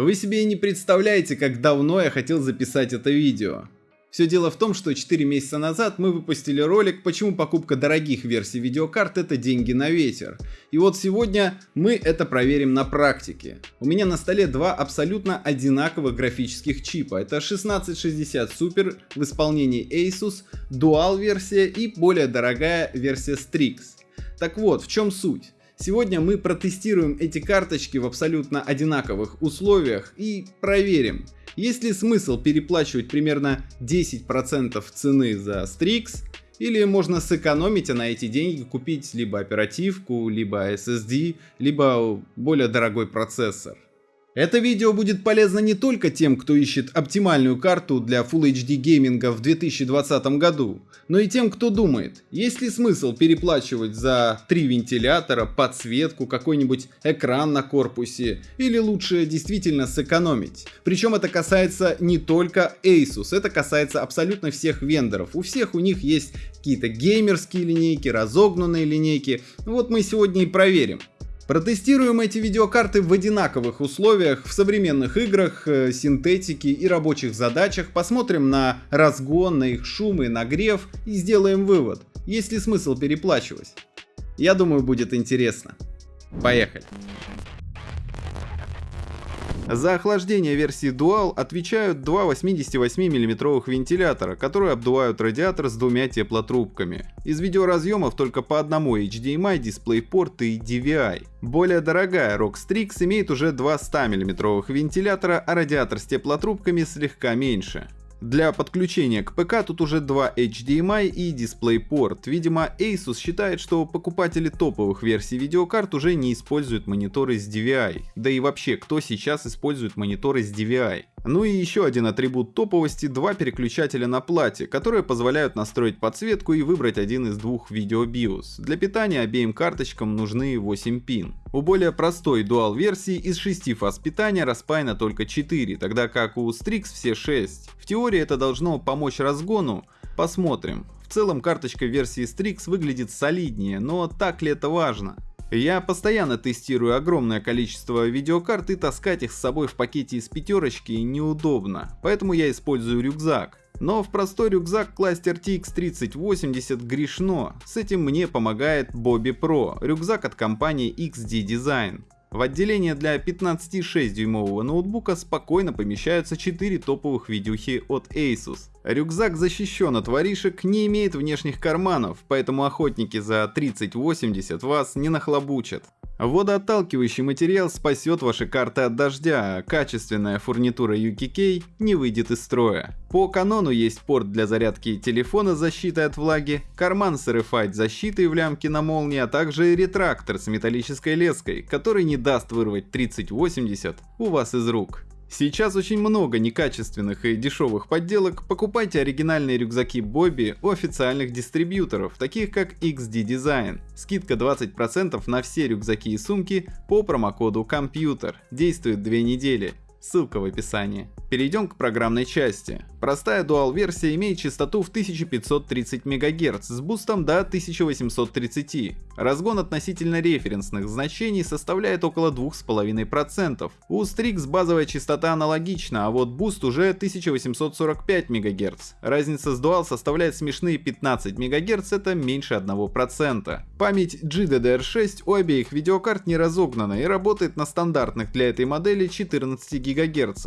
Вы себе и не представляете, как давно я хотел записать это видео. Все дело в том, что 4 месяца назад мы выпустили ролик, почему покупка дорогих версий видеокарт это деньги на ветер. И вот сегодня мы это проверим на практике. У меня на столе два абсолютно одинаковых графических чипа. Это 1660 Super в исполнении Asus, Dual версия и более дорогая версия Strix. Так вот, в чем суть? Сегодня мы протестируем эти карточки в абсолютно одинаковых условиях и проверим, есть ли смысл переплачивать примерно 10% цены за Strix, или можно сэкономить, а на эти деньги купить либо оперативку, либо SSD, либо более дорогой процессор. Это видео будет полезно не только тем, кто ищет оптимальную карту для Full HD гейминга в 2020 году, но и тем, кто думает, есть ли смысл переплачивать за три вентилятора, подсветку, какой-нибудь экран на корпусе, или лучше действительно сэкономить. Причем это касается не только Asus, это касается абсолютно всех вендоров. У всех у них есть какие-то геймерские линейки, разогнанные линейки. Вот мы сегодня и проверим. Протестируем эти видеокарты в одинаковых условиях, в современных играх, э, синтетике и рабочих задачах, посмотрим на разгон, на их шум и нагрев и сделаем вывод, есть ли смысл переплачивать. Я думаю будет интересно. Поехали. За охлаждение версии Dual отвечают два 88 мм вентилятора, которые обдувают радиатор с двумя теплотрубками. Из видеоразъемов только по одному HDMI, DisplayPort и DVI. Более дорогая ROG Strix имеет уже два 100 мм вентилятора, а радиатор с теплотрубками слегка меньше. Для подключения к ПК тут уже два HDMI и DisplayPort. Видимо, Asus считает, что покупатели топовых версий видеокарт уже не используют мониторы с DVI. Да и вообще, кто сейчас использует мониторы с DVI? Ну и еще один атрибут топовости – два переключателя на плате, которые позволяют настроить подсветку и выбрать один из двух видео BIOS. Для питания обеим карточкам нужны 8 пин. У более простой Dual версии из 6 фаз питания распаяно только 4, тогда как у Strix все 6. В теории это должно помочь разгону, посмотрим. В целом карточка версии Strix выглядит солиднее, но так ли это важно? Я постоянно тестирую огромное количество видеокарт и таскать их с собой в пакете из пятерочки неудобно, поэтому я использую рюкзак. Но в простой рюкзак класть RTX 3080 грешно, с этим мне помогает Bobby Pro, рюкзак от компании XD Design. В отделение для 15,6 дюймового ноутбука спокойно помещаются 4 топовых видюхи от Asus. Рюкзак защищен от воришек, не имеет внешних карманов, поэтому охотники за 3080 вас не нахлобучат. Водоотталкивающий материал спасет ваши карты от дождя, а качественная фурнитура UKK не выйдет из строя. По канону есть порт для зарядки телефона с защитой от влаги, карман с RFID защитой в лямке на молнии, а также ретрактор с металлической леской, который не даст вырвать 3080 у вас из рук. Сейчас очень много некачественных и дешевых подделок, покупайте оригинальные рюкзаки Bobby у официальных дистрибьюторов, таких как XD Design. Скидка 20% на все рюкзаки и сумки по промокоду COMPUTER. Действует 2 недели. Ссылка в описании. Перейдем к программной части. Простая Dual-версия имеет частоту в 1530 МГц с бустом до 1830. Разгон относительно референсных значений составляет около 2,5%. У Strix базовая частота аналогична, а вот буст уже 1845 МГц. Разница с Dual составляет смешные 15 МГц, это меньше 1%. Память GDDR6 у обеих видеокарт не разогнана и работает на стандартных для этой модели 14 ГГц.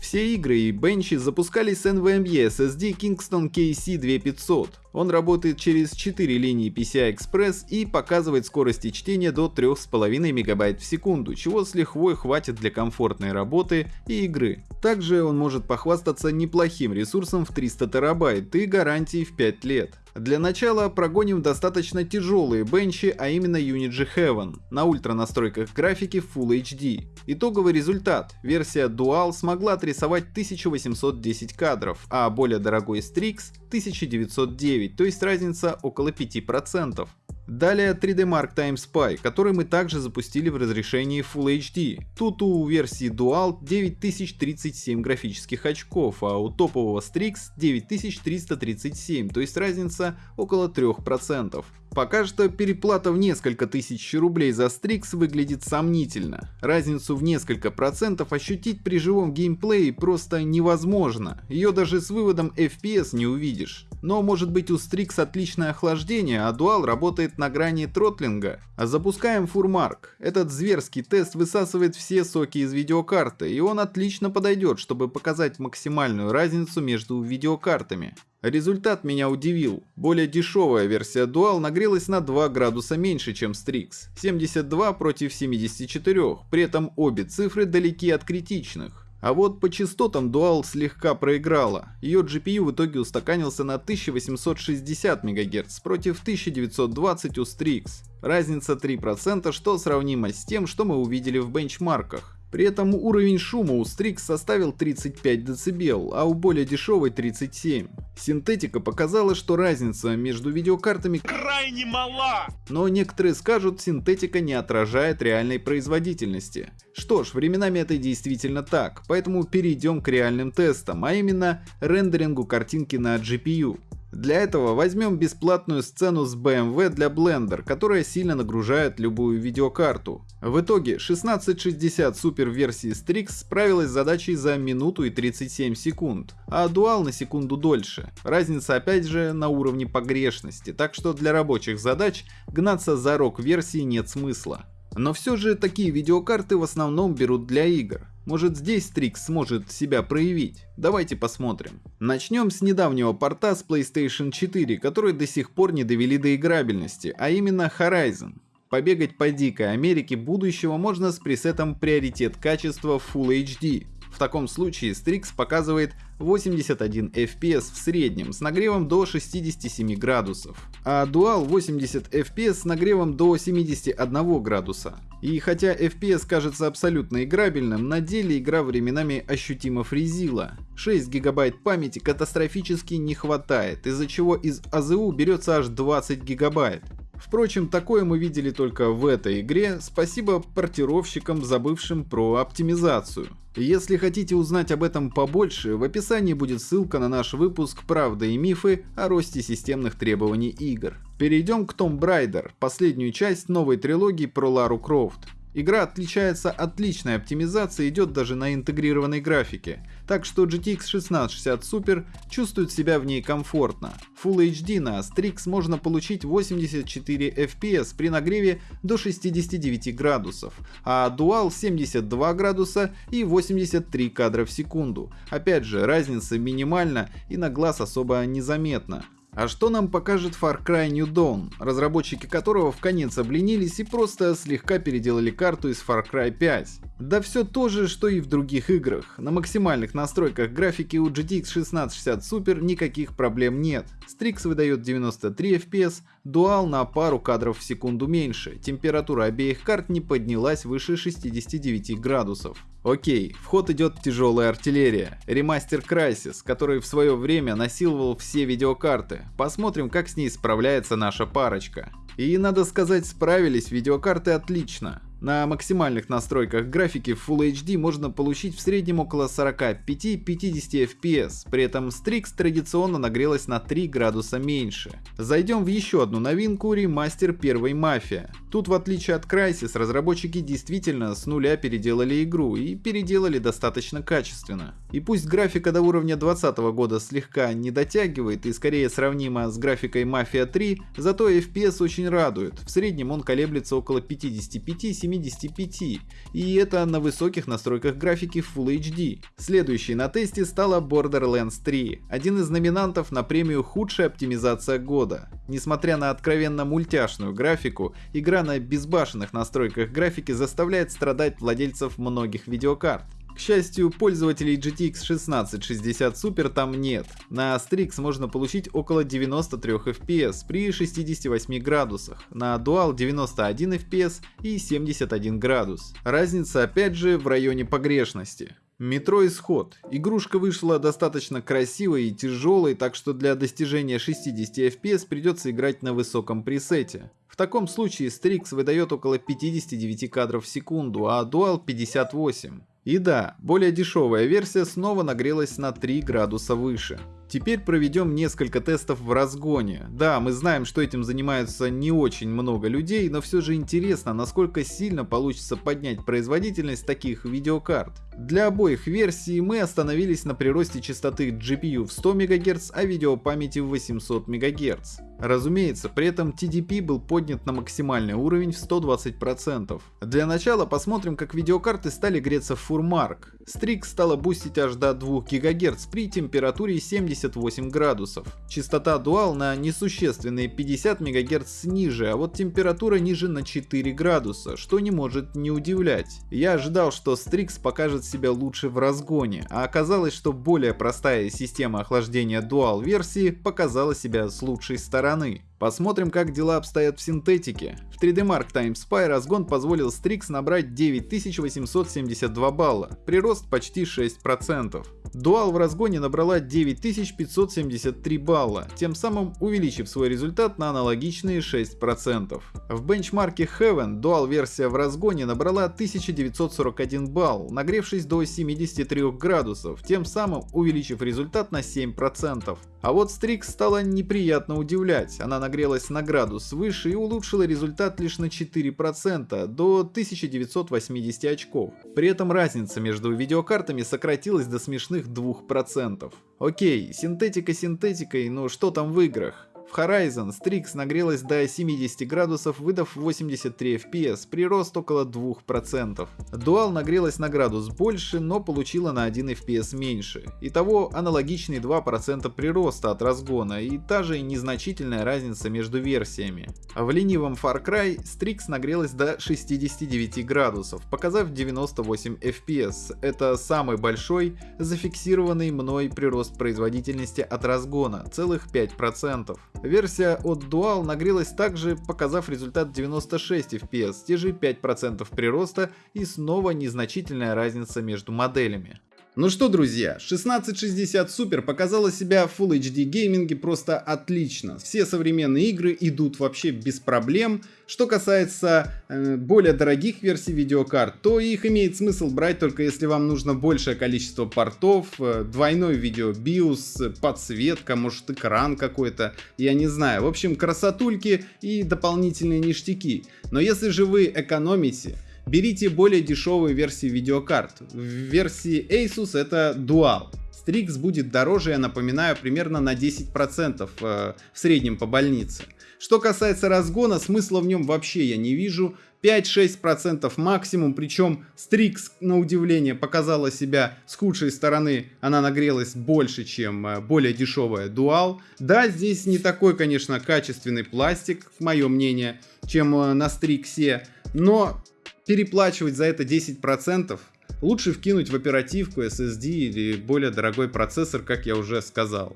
Все игры и бенчи запускались с NVMe SSD Kingston KC2500. Он работает через 4 линии PCI Express и показывает скорости чтения до 3,5 МБ в секунду, чего с лихвой хватит для комфортной работы и игры. Также он может похвастаться неплохим ресурсом в 300 терабайт и гарантией в 5 лет. Для начала прогоним достаточно тяжелые бенчи, а именно Unity Heaven, на ультра настройках графики Full HD. Итоговый результат. Версия Dual смогла отрисовать 1810 кадров, а более дорогой Strix 1909, то есть разница около 5%. Далее 3D Mark Time Spy, который мы также запустили в разрешении Full HD. Тут у версии Dual 9037 графических очков, а у топового Strix 9337, то есть разница около 3%. Пока что переплата в несколько тысяч рублей за Strix выглядит сомнительно. Разницу в несколько процентов ощутить при живом геймплее просто невозможно. Ее даже с выводом FPS не увидишь. Но может быть у Strix отличное охлаждение, а Dual работает на грани тротлинга. А запускаем Фурмарк. Этот зверский тест высасывает все соки из видеокарты, и он отлично подойдет, чтобы показать максимальную разницу между видеокартами. Результат меня удивил. Более дешевая версия Dual нагрелась на 2 градуса меньше, чем Strix. 72 против 74, при этом обе цифры далеки от критичных. А вот по частотам Dual слегка проиграла. Ее GPU в итоге устаканился на 1860 МГц против 1920 у Strix. Разница 3%, что сравнимо с тем, что мы увидели в бенчмарках. При этом уровень шума у Strix составил 35 дБ, а у более дешевой 37. Синтетика показала, что разница между видеокартами крайне мала. Но некоторые скажут, синтетика не отражает реальной производительности. Что ж, временами это действительно так, поэтому перейдем к реальным тестам, а именно рендерингу картинки на GPU. Для этого возьмем бесплатную сцену с BMW для Blender, которая сильно нагружает любую видеокарту. В итоге 1660 супер версии Strix справилась с задачей за минуту и 37 секунд, а Dual на секунду дольше. Разница опять же на уровне погрешности, так что для рабочих задач гнаться за рок версии нет смысла. Но все же такие видеокарты в основном берут для игр. Может здесь Strix сможет себя проявить? Давайте посмотрим. Начнем с недавнего порта с PlayStation 4, который до сих пор не довели до играбельности, а именно Horizon. Побегать по дикой Америке будущего можно с пресетом приоритет качества Full HD. В таком случае Strix показывает 81 FPS в среднем с нагревом до 67 градусов, а Dual 80 FPS с нагревом до 71 градуса. И хотя FPS кажется абсолютно играбельным, на деле игра временами ощутимо фризила. 6 гигабайт памяти катастрофически не хватает, из-за чего из АЗУ берется аж 20 гигабайт. Впрочем, такое мы видели только в этой игре, спасибо портировщикам, забывшим про оптимизацию. Если хотите узнать об этом побольше, в описании будет ссылка на наш выпуск «Правда и мифы о росте системных требований игр». Перейдем к Tomb Raider, последнюю часть новой трилогии про Лару Крофт. Игра отличается отличной оптимизацией, идет даже на интегрированной графике, так что GTX 1660 Super чувствует себя в ней комфортно. Full HD на Strix можно получить 84 FPS при нагреве до 69 градусов, а Dual 72 градуса и 83 кадра в секунду. Опять же, разница минимальна и на глаз особо незаметна. А что нам покажет Far Cry New Dawn, разработчики которого в конец обленились и просто слегка переделали карту из Far Cry 5? Да все то же, что и в других играх. На максимальных настройках графики у GTX 1660 Super никаких проблем нет. Strix выдает 93 FPS, Dual на пару кадров в секунду меньше, температура обеих карт не поднялась выше 69 градусов. Окей, в ход идет тяжелая артиллерия, ремастер Crysis, который в свое время насиловал все видеокарты. Посмотрим, как с ней справляется наша парочка. И надо сказать, справились видеокарты отлично. На максимальных настройках графики в Full HD можно получить в среднем около 45-50 FPS, при этом Strix традиционно нагрелась на 3 градуса меньше. Зайдем в еще одну новинку ремастер первой Мафия. Тут в отличие от Crysis разработчики действительно с нуля переделали игру и переделали достаточно качественно. И пусть графика до уровня 2020 года слегка не дотягивает и скорее сравнима с графикой Mafia 3, зато FPS очень радует, в среднем он колеблется около 55-70 75, и это на высоких настройках графики Full HD. Следующей на тесте стала Borderlands 3, один из номинантов на премию «Худшая оптимизация года». Несмотря на откровенно мультяшную графику, игра на безбашенных настройках графики заставляет страдать владельцев многих видеокарт. К счастью, пользователей GTX 1660 Super там нет. На Strix можно получить около 93 FPS при 68 градусах, на Dual 91 FPS и 71 градус. Разница опять же в районе погрешности. Метро Исход. Игрушка вышла достаточно красивой и тяжелой, так что для достижения 60 FPS придется играть на высоком пресете. В таком случае Strix выдает около 59 кадров в секунду, а Dual 58. И да, более дешевая версия снова нагрелась на 3 градуса выше. Теперь проведем несколько тестов в разгоне. Да, мы знаем, что этим занимаются не очень много людей, но все же интересно, насколько сильно получится поднять производительность таких видеокарт. Для обоих версий мы остановились на приросте частоты GPU в 100 МГц, а видеопамяти в 800 МГц. Разумеется, при этом TDP был поднят на максимальный уровень в 120%. Для начала посмотрим, как видеокарты стали греться в фурмарк. Strix стала бустить аж до 2 ГГц при температуре 78 градусов. Частота Dual на несущественные 50 МГц ниже, а вот температура ниже на 4 градуса, что не может не удивлять. Я ожидал, что Strix покажет себя лучше в разгоне, а оказалось, что более простая система охлаждения Dual версии показала себя с лучшей стороны стороны. Посмотрим, как дела обстоят в синтетике. В 3D Mark Time Spy разгон позволил Strix набрать 9872 балла, прирост почти 6%. Dual в разгоне набрала 9573 балла, тем самым увеличив свой результат на аналогичные 6%. В бенчмарке Heaven Dual версия в разгоне набрала 1941 балл, нагревшись до 73 градусов, тем самым увеличив результат на 7%. А вот Strix стала неприятно удивлять, она нагрелась на градус выше и улучшила результат лишь на 4% до 1980 очков. При этом разница между видеокартами сократилась до смешных 2%. Окей, синтетика синтетикой, но что там в играх? В Horizon Strix нагрелась до 70 градусов, выдав 83 FPS, прирост около 2%. Dual нагрелась на градус больше, но получила на 1 FPS меньше. Итого аналогичный 2% прироста от разгона и та же незначительная разница между версиями. В ленивом Far Cry Strix нагрелась до 69 градусов, показав 98 FPS. Это самый большой зафиксированный мной прирост производительности от разгона, целых 5%. Версия от Dual нагрелась также, показав результат 96 FPS, те же 5% прироста и снова незначительная разница между моделями. Ну что, друзья, 1660 Super показала себя в Full HD гейминге просто отлично. Все современные игры идут вообще без проблем. Что касается э, более дорогих версий видеокарт, то их имеет смысл брать только если вам нужно большее количество портов, э, двойной видео BIOS, подсветка, может экран какой-то, я не знаю. В общем, красотульки и дополнительные ништяки. Но если же вы экономите, берите более дешевые версии видеокарт. В версии Asus это Dual. Strix будет дороже, я напоминаю, примерно на 10% э, в среднем по больнице. Что касается разгона, смысла в нем вообще я не вижу. 5-6% максимум, причем Strix, на удивление, показала себя с худшей стороны, она нагрелась больше, чем э, более дешевая Dual. Да, здесь не такой, конечно, качественный пластик, мое мнение, чем э, на Strix, но переплачивать за это 10%, лучше вкинуть в оперативку, SSD или более дорогой процессор, как я уже сказал.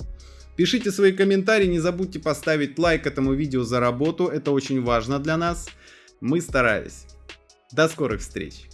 Пишите свои комментарии, не забудьте поставить лайк этому видео за работу, это очень важно для нас. Мы старались. До скорых встреч!